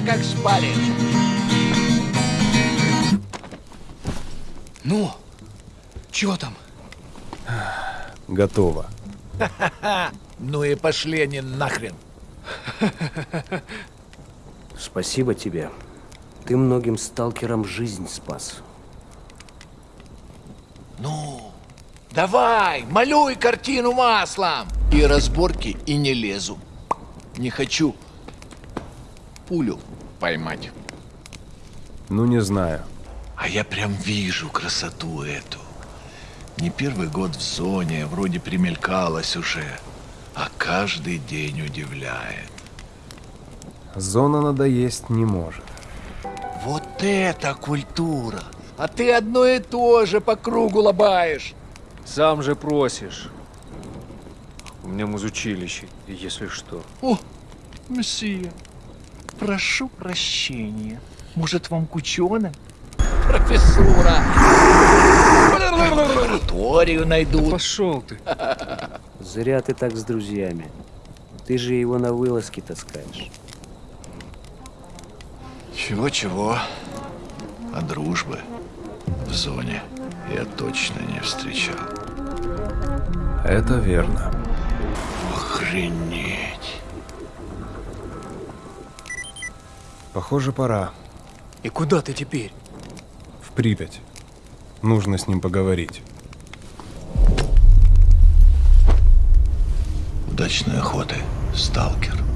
как шпарит. Ну, чё там? Готово. Ну и пошли они нахрен. Спасибо тебе. Ты многим сталкерам жизнь спас. Ну, давай, малюй картину маслом. И разборки, и не лезу. Не хочу пулю поймать. Ну, не знаю. А я прям вижу красоту эту. Не первый год в зоне, вроде примелькалась уже, а каждый день удивляет. Зона надоесть не может. Вот это культура! А ты одно и то же по кругу лобаешь. Сам же просишь. У меня музучилище, если что. О, мессия, прошу прощения. Может, вам к ученым? Профессура! Лабораторию найдут. Пошел ты. Зря ты так с друзьями. Ты же его на вылазки таскаешь. Чего-чего, а дружбы в зоне я точно не встречал. Это верно. Охренеть. Похоже, пора. И куда ты теперь? В Припять. Нужно с ним поговорить. Удачной охоты, сталкер.